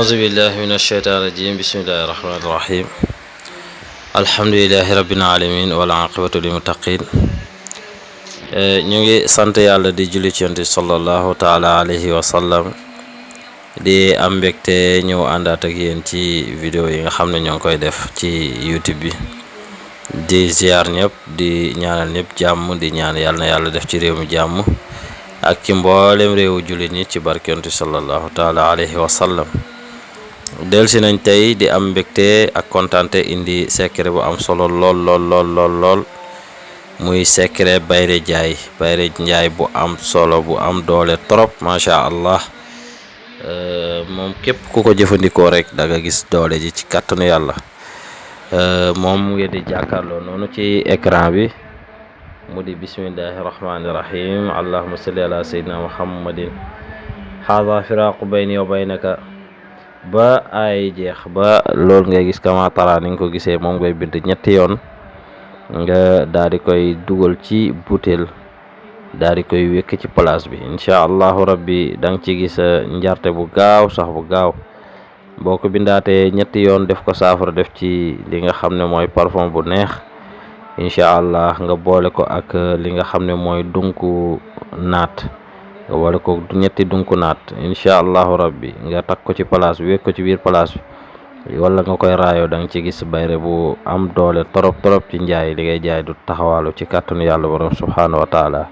أعوذ بالله من الشيطان الرجيم بسم الله الرحمن الرحيم الحمد لله رب العالمين والعاقبة للمتقين ñu ngi sant yàlla di julli ci yonent sallallahu taala alayhi wa sallam di am mbégte ñëw àndaat ak yéen ci vidéo yi nga xam ne ñoo ngi koy def ci youtube bi di ziar ñëpp di ñaanal ñëpp jàmm di ñaan yàlla na yàlla def ci réew mi jàmm ak ci mboolem réewu jullit ñi ci barke yonent sallallahu taala alayhi wa sallam Delsi nañ tey di am mbégte ak kontante indi secret bu am solo lool lool lool lool lool. Muy secret bayre jaay bayre njaay bu am solo bu am doole trop macha allah. Moom képp ku ko jëfandikoo rek da nga gis doole ji ci kàttanu yàlla. Moom ngeen di jàkkaarloo noonu ci écran bi. Mu di bismillahi rahmaani rahim. Allahuma salli ala sayyidina muhammadin. Haada firaqu bayni wa baynaka ba ay jeex ba loolu ngay gis kama tara ni ko gisee moom ngay bind ñetti yoon nga daal di koy dugal ci butéel daal di koy wékk ci place bi. Incha allahu rabbi da nga ci gis njarte bu gaaw sax bu gaaw. Boo ko bindaatee ñetti yoon def ko saafara def ci li nga xam ne mooy parfum bu neex. Incha allah nga boole ko ak li nga xam ne mooy dunku naat nga boole ko ñetti dunku naat incha allahu rabbi nga takk ko ci place bi ko ci biir place bi. Wala nga koy raayoo da nga ci gis bayre bu am doole torop torop ci njaay. Li ngay jaay du taxawaalu ci kàttanu yàlla borom subhaanahu wa taala.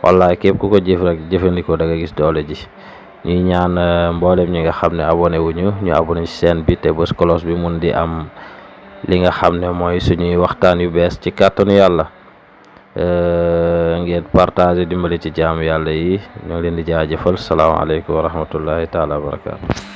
Wallaay képp ku ko jëf rek jëfandikoo da nga gis doole ji. Ñuy ñaan mboolem ñi nga xam ne abonné wuñu ñu abonné ci seen bi te bi mun di am li nga xam ne mooy suñuy waxtaan yu bees ci ngeen partagé dimbali ci jaamu yàlla yi ñoo leen di jaajëfal. Salaamaaleykum wa rahmatullahi taala wa barakaatu